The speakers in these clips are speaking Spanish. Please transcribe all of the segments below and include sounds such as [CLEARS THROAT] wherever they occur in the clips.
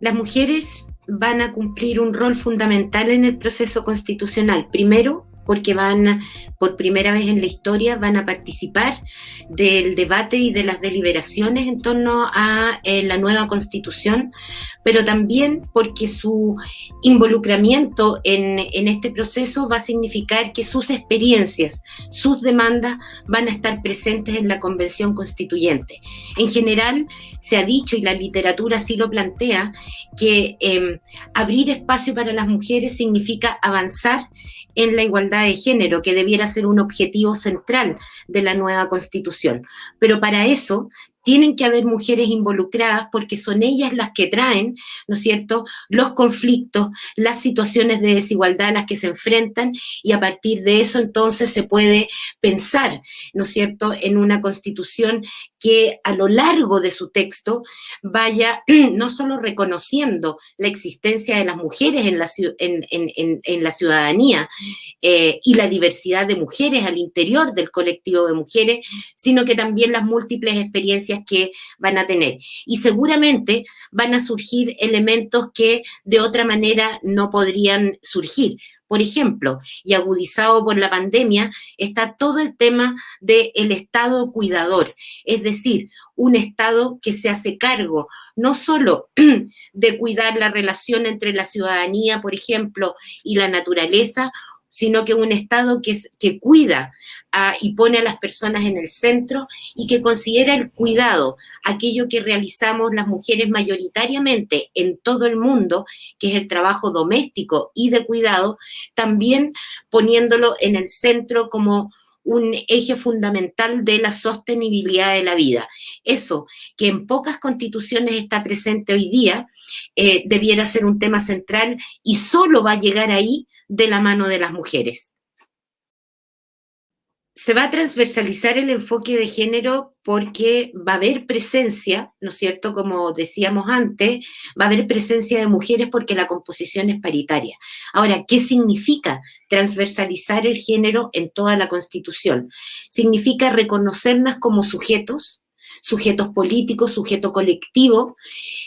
Las mujeres van a cumplir un rol fundamental en el proceso constitucional. Primero, porque van, por primera vez en la historia, van a participar del debate y de las deliberaciones en torno a eh, la nueva constitución, pero también porque su involucramiento en, en este proceso va a significar que sus experiencias, sus demandas van a estar presentes en la convención constituyente. En general, se ha dicho, y la literatura así lo plantea, que eh, abrir espacio para las mujeres significa avanzar en la igualdad de género, que debiera ser un objetivo central de la nueva constitución. Pero para eso tienen que haber mujeres involucradas porque son ellas las que traen, ¿no es cierto?, los conflictos, las situaciones de desigualdad a las que se enfrentan y a partir de eso entonces se puede pensar, ¿no es cierto?, en una constitución que a lo largo de su texto vaya [CLEARS THROAT] no solo reconociendo la existencia de las mujeres en la, ciudadanía eh, y la diversidad de mujeres al interior del colectivo de mujeres, sino que también las múltiples experiencias que van a tener. Y seguramente van a surgir elementos que de otra manera no podrían surgir. Por ejemplo, y agudizado por la pandemia, está todo el tema del Estado cuidador, es decir, un Estado que se hace cargo no solo [CLEARS THROAT] de cuidar la relación entre la ciudadanía, por ejemplo, y la naturaleza, sino que un Estado que, que cuida y pone a las personas en el centro y que considera el cuidado, aquello que realizamos las mujeres mayoritariamente en todo el mundo, que es el trabajo doméstico y de cuidado, también poniéndolo en el centro como un eje fundamental de la sostenibilidad de la vida. Eso, que en pocas constituciones está presente hoy día, eh, debiera ser un tema central y solo va a llegar ahí de la mano de las mujeres se va a transversalizar el enfoque de género porque va a haber presencia, ¿no es cierto? Como decíamos antes, va a haber presencia de mujeres porque la composición es paritaria. Ahora, ¿qué significa transversalizar el género en toda la Constitución? Significa reconocernos como sujetos, sujetos políticos, sujeto colectivo,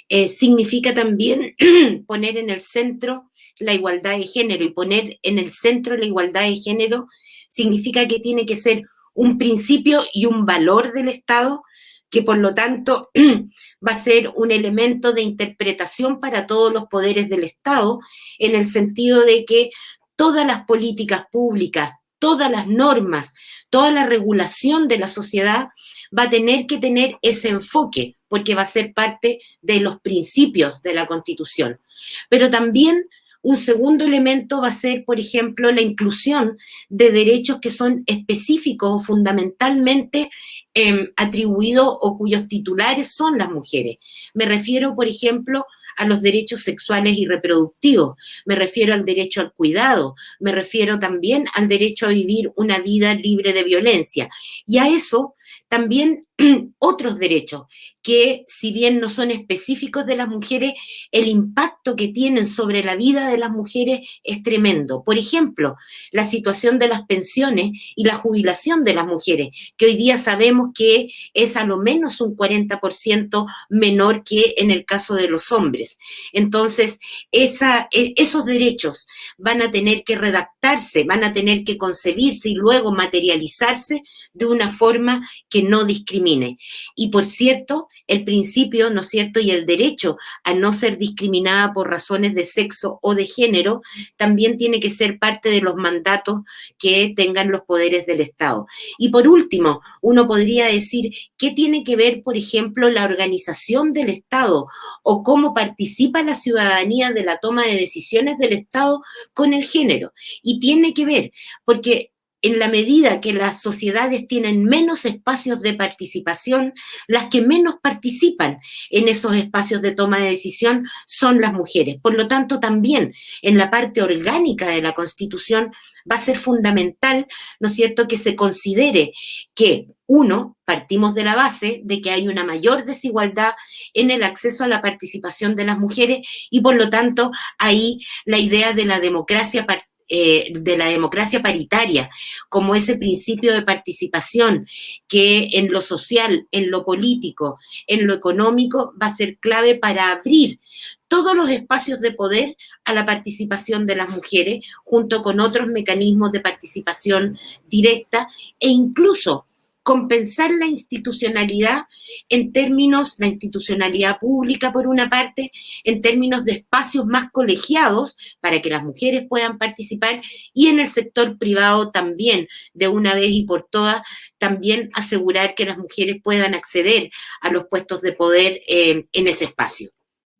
eh, significa también [CLEARS THROAT] poner en el centro la igualdad de género y poner en el centro la igualdad de género significa que tiene que ser un principio y un valor del Estado que por lo tanto [CLEARS THROAT] va a ser un elemento de interpretación para todos los poderes del Estado, en el sentido de que todas las políticas públicas, todas las normas, toda la regulación de la sociedad va a tener que tener ese enfoque, porque va a ser parte de los principios de la Constitución. Pero también un segundo elemento va a ser, por ejemplo, la inclusión de derechos que son específicos o fundamentalmente em, atribuidos o cuyos titulares son las mujeres. Me refiero, por ejemplo, a los derechos sexuales y reproductivos, me refiero al derecho al cuidado, me refiero también al derecho a vivir una vida libre de violencia. Y a eso también [CLEARS THROAT] otros derechos que si bien no son específicos de las mujeres, el impacto que tienen sobre la vida de las mujeres es tremendo. Por ejemplo, la situación de las pensiones y la jubilación de las mujeres, que hoy día sabemos que es a lo menos un 40% menor que en el caso de los hombres. Entonces, e, esos derechos van a tener que redactarse, van a tener que concebirse y luego materializarse de una forma que no discrimine. Y por cierto, el principio, ¿no es cierto?, y el derecho a no ser discriminada por razones de sexo o de género, también tiene que ser parte de los mandatos que tengan los poderes del Estado. Y por último, uno podría decir, ¿qué tiene que ver, por ejemplo, la organización del Estado o cómo participa la ciudadanía de la toma de decisiones del Estado con el género? Y tiene que ver, porque en la medida que las sociedades tienen menos espacios de participación, las que menos participan en esos espacios de toma de decisión son las mujeres. Por lo tanto, también en la parte orgánica de la Constitución va a ser fundamental, ¿no es cierto?, que se considere que, uno, partimos de la base de que hay una mayor desigualdad en el acceso a la participación de las mujeres y, por lo tanto, ahí la idea de la democracia eh, de la democracia paritaria, como ese principio de participación que en lo social, en lo político, en lo económico va a ser clave para abrir todos los espacios de poder a la participación de las mujeres, junto con otros mecanismos de participación directa e incluso compensar la institucionalidad en términos, la institucionalidad pública por una parte, en términos de espacios más colegiados para que las mujeres puedan participar y en el sector privado también, de una vez y por todas, también asegurar que las mujeres puedan acceder a los puestos de poder eh, en ese espacio.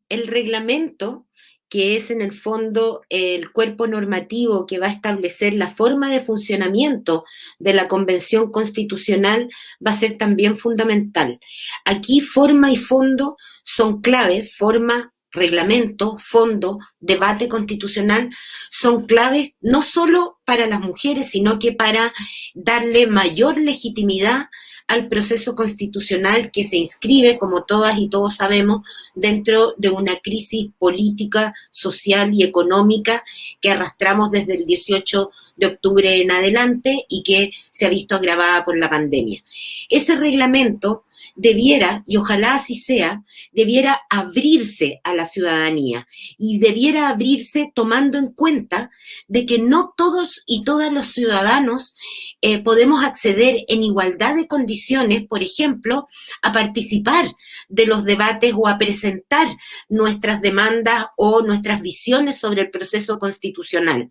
El reglamento que es en el fondo el cuerpo normativo que va a establecer la forma de funcionamiento de la Convención Constitucional, va a ser también fundamental. Aquí forma y fondo son claves, forma, reglamento, fondo, debate constitucional, son claves no solo para las mujeres, sino que para darle mayor legitimidad al proceso constitucional que se inscribe, como todas y todos sabemos, dentro de una crisis política, social y económica que arrastramos desde el 18 de octubre en adelante y que se ha visto agravada por la pandemia. Ese reglamento debiera, y ojalá así sea, debiera abrirse a la ciudadanía y debiera abrirse tomando en cuenta de que no todos y todas los ciudadanos eh, podemos acceder en igualdad de condiciones, por ejemplo, a participar de los debates o a presentar nuestras demandas o nuestras visiones sobre el proceso constitucional.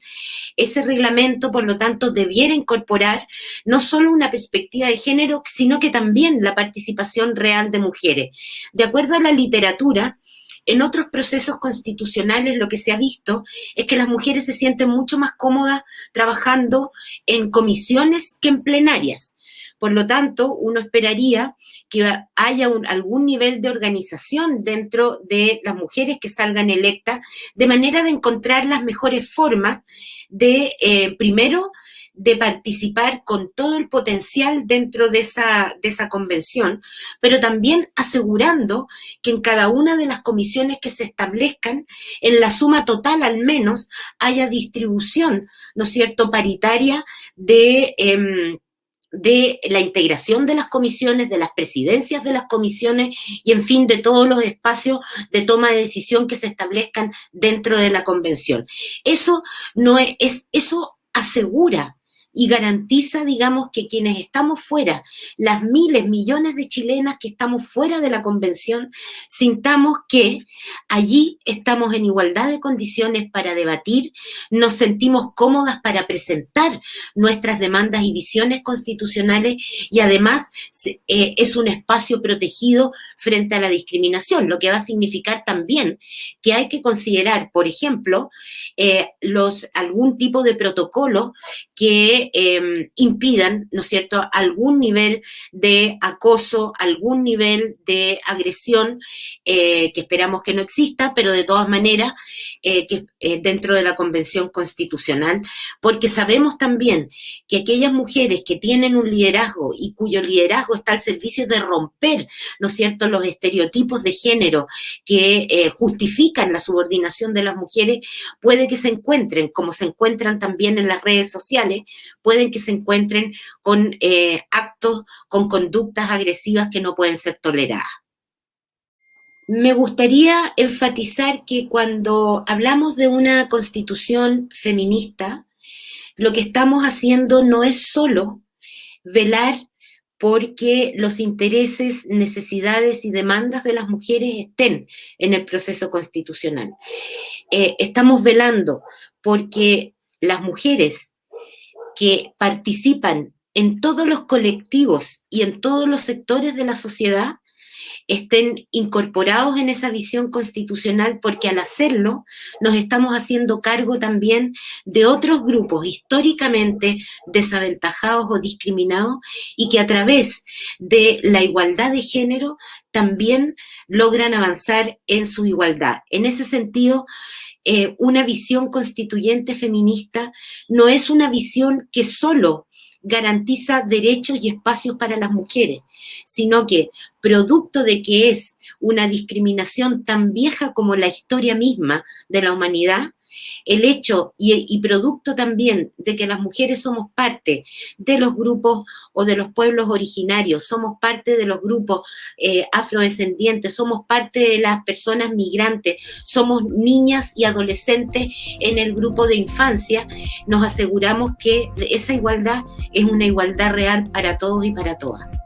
Ese reglamento, por lo tanto, debiera incorporar no solo una perspectiva de género, sino que también la participación real de mujeres. De acuerdo a la literatura, en otros procesos constitucionales lo que se ha visto es que las mujeres se sienten mucho más cómodas trabajando en comisiones que en plenarias. Por lo tanto, uno esperaría que haya algún nivel de organización dentro de las mujeres que salgan electas, de manera de encontrar las mejores formas de, eh, primero, de participar con todo el potencial dentro de esa, de esa convención, pero también asegurando que en cada una de las comisiones que se establezcan, en la suma total al menos, haya distribución, ¿no es cierto?, paritaria de... Em, de la integración de las comisiones, de las presidencias de las comisiones y, en fin, de todos los espacios de toma de decisión que se establezcan dentro de la convención. Eso no es eso asegura y garantiza, digamos, que quienes estamos fuera, las miles, millones de chilenas que estamos fuera de la convención, sintamos que allí estamos en igualdad de condiciones para debatir, nos sentimos cómodas para presentar nuestras demandas y visiones constitucionales y además eh, es un espacio protegido frente a la discriminación, lo que va a significar también que hay que considerar, por ejemplo, eh, los, algún tipo de protocolo que Em, impidan, ¿no es cierto?, algún nivel de acoso, algún nivel de agresión, eh, que esperamos que no exista, pero de todas maneras, eh, que, eh, dentro de la Convención Constitucional, porque sabemos también que aquellas mujeres que tienen un liderazgo y cuyo liderazgo está al servicio de romper, ¿no es cierto?, los estereotipos de género que justifican la subordinación de las mujeres, puede que se encuentren, como se encuentran también en las redes sociales, pueden que se encuentren con eh, actos, con conductas agresivas que no pueden ser toleradas. Me gustaría enfatizar que cuando hablamos de una constitución feminista, lo que estamos haciendo no es solo velar porque los intereses, necesidades y demandas de las mujeres estén en el proceso constitucional. Eh, estamos velando porque las mujeres que participan en todos los colectivos y en todos los sectores de la sociedad estén incorporados en esa visión constitucional, porque al hacerlo nos estamos haciendo cargo también de otros grupos históricamente desaventajados o discriminados y que a través de la igualdad de género también logran avanzar en su igualdad. En ese sentido, eh, una visión constituyente feminista no es una visión que solo garantiza derechos y espacios para las mujeres, sino que producto de que es una discriminación tan vieja como la historia misma de la humanidad, el hecho y, producto también de que las mujeres somos parte de los grupos o de los pueblos originarios, somos parte de los grupos eh, afrodescendientes, somos parte de las personas migrantes, somos niñas y adolescentes en el grupo de infancia, nos aseguramos que esa igualdad es una igualdad real para todos y para todas.